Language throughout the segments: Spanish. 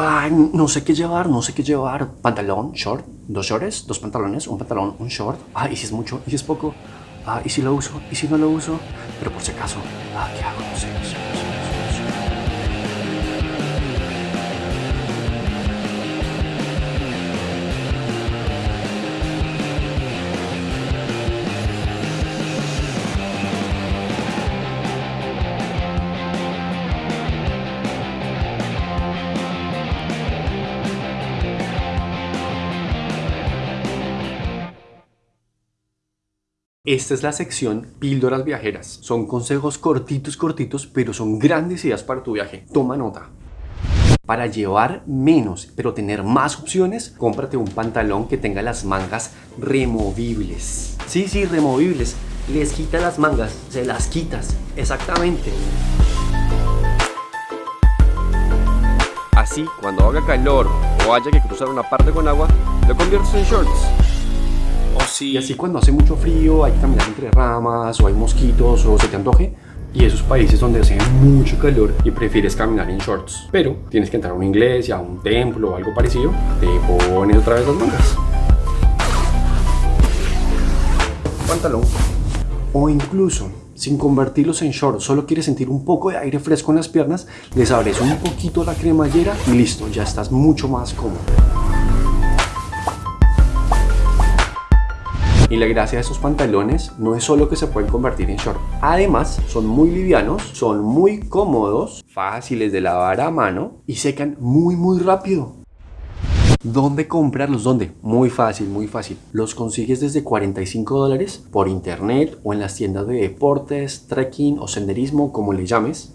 Ay, no sé qué llevar, no sé qué llevar. Pantalón, short, dos shorts, dos pantalones, un pantalón, un short. Ah, y si es mucho, y si es poco. Ah, y si lo uso, y si no lo uso. Pero por si acaso, ah, ¿qué hago? No sé, no sé, no sé. Esta es la sección Píldoras Viajeras. Son consejos cortitos, cortitos, pero son grandes ideas para tu viaje. Toma nota. Para llevar menos, pero tener más opciones, cómprate un pantalón que tenga las mangas removibles. Sí, sí, removibles. Les quitas las mangas, se las quitas. Exactamente. Así, cuando haga calor o haya que cruzar una parte con agua, lo conviertes en shorts. Y así cuando hace mucho frío, hay que caminar entre ramas, o hay mosquitos, o se te antoje, y esos países donde hace mucho calor y prefieres caminar en shorts. Pero tienes que entrar a una iglesia, a un templo o algo parecido, te pones otra vez las mangas. Pantalón. O incluso, sin convertirlos en shorts, solo quieres sentir un poco de aire fresco en las piernas, les abres un poquito la cremallera y listo, ya estás mucho más cómodo. Y la gracia de estos pantalones no es solo que se pueden convertir en short. Además, son muy livianos, son muy cómodos, fáciles de lavar a mano y secan muy muy rápido. ¿Dónde comprarlos? ¿Dónde? Muy fácil, muy fácil. Los consigues desde 45 dólares por internet o en las tiendas de deportes, trekking o senderismo, como le llames.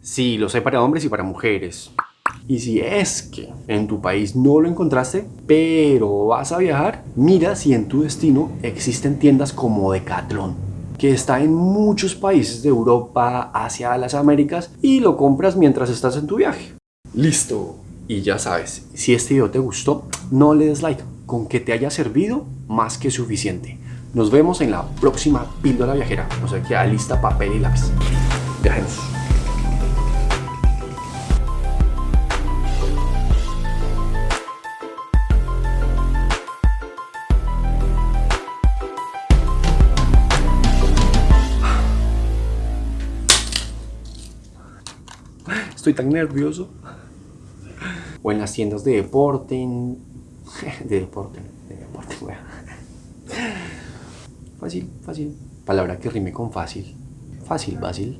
Sí, los hay para hombres y para mujeres. Y si es que en tu país no lo encontraste, pero vas a viajar, mira si en tu destino existen tiendas como Decathlon que está en muchos países de Europa, Asia, las Américas y lo compras mientras estás en tu viaje. Listo. Y ya sabes, si este video te gustó, no le des like. Con que te haya servido, más que suficiente. Nos vemos en la próxima píldora viajera. O sea, que lista papel y lápiz. Viajemos. Estoy tan nervioso. O en las tiendas de deporte. De deporte. De deporte, Fácil, fácil. Palabra que rime con fácil. Fácil, fácil.